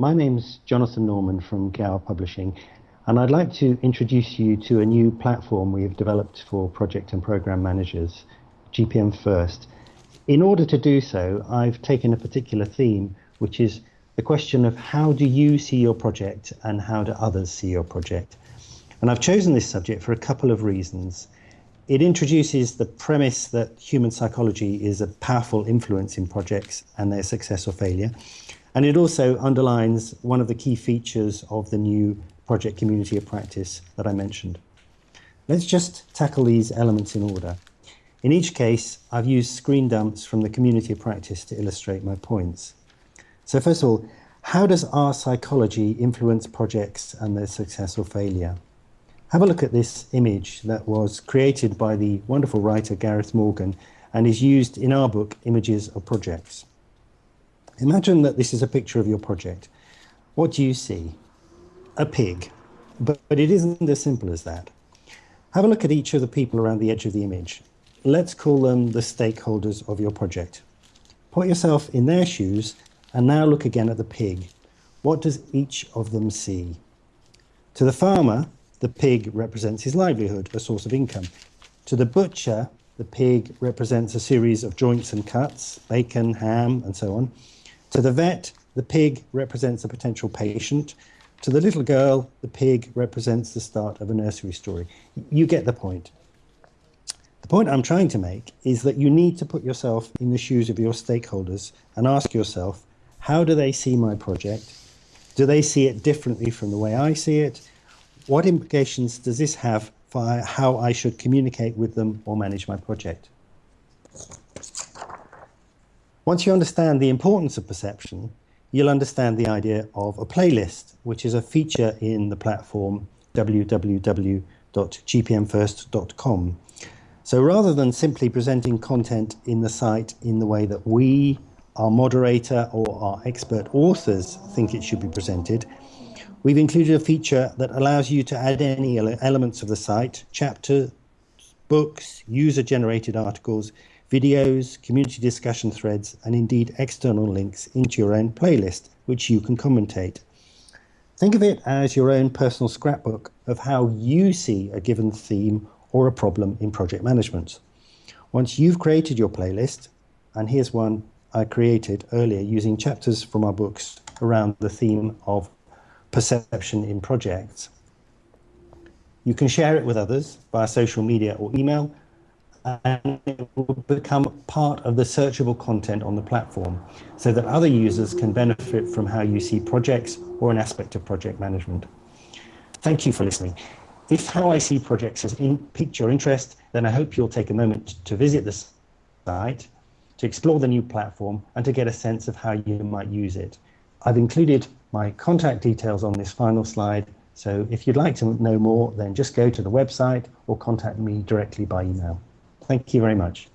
My name's Jonathan Norman from Gower Publishing, and I'd like to introduce you to a new platform we've developed for project and program managers, GPM First. In order to do so, I've taken a particular theme, which is the question of how do you see your project and how do others see your project? And I've chosen this subject for a couple of reasons. It introduces the premise that human psychology is a powerful influence in projects and their success or failure. And it also underlines one of the key features of the new project community of practice that I mentioned. Let's just tackle these elements in order. In each case, I've used screen dumps from the community of practice to illustrate my points. So first of all, how does our psychology influence projects and their success or failure? Have a look at this image that was created by the wonderful writer Gareth Morgan and is used in our book, Images of Projects. Imagine that this is a picture of your project. What do you see? a pig, but, but it isn't as simple as that. Have a look at each of the people around the edge of the image. Let's call them the stakeholders of your project. Put yourself in their shoes and now look again at the pig. What does each of them see? To the farmer, the pig represents his livelihood, a source of income. To the butcher, the pig represents a series of joints and cuts, bacon, ham, and so on. To the vet, the pig represents a potential patient. To the little girl, the pig represents the start of a nursery story. You get the point. The point I'm trying to make is that you need to put yourself in the shoes of your stakeholders and ask yourself, how do they see my project? Do they see it differently from the way I see it? What implications does this have for how I should communicate with them or manage my project? Once you understand the importance of perception, you'll understand the idea of a playlist, which is a feature in the platform www.gpmfirst.com. So rather than simply presenting content in the site in the way that we, our moderator, or our expert authors think it should be presented, we've included a feature that allows you to add any elements of the site, chapters, books, user-generated articles, videos, community discussion threads, and indeed external links into your own playlist, which you can commentate. Think of it as your own personal scrapbook of how you see a given theme or a problem in project management. Once you've created your playlist, and here's one I created earlier using chapters from our books around the theme of perception in projects. You can share it with others via social media or email and it will become part of the searchable content on the platform so that other users can benefit from how you see projects or an aspect of project management. Thank you for listening. If how I see projects has in, piqued your interest, then I hope you'll take a moment to visit the site, to explore the new platform, and to get a sense of how you might use it. I've included my contact details on this final slide, so if you'd like to know more, then just go to the website or contact me directly by email. Thank you very much.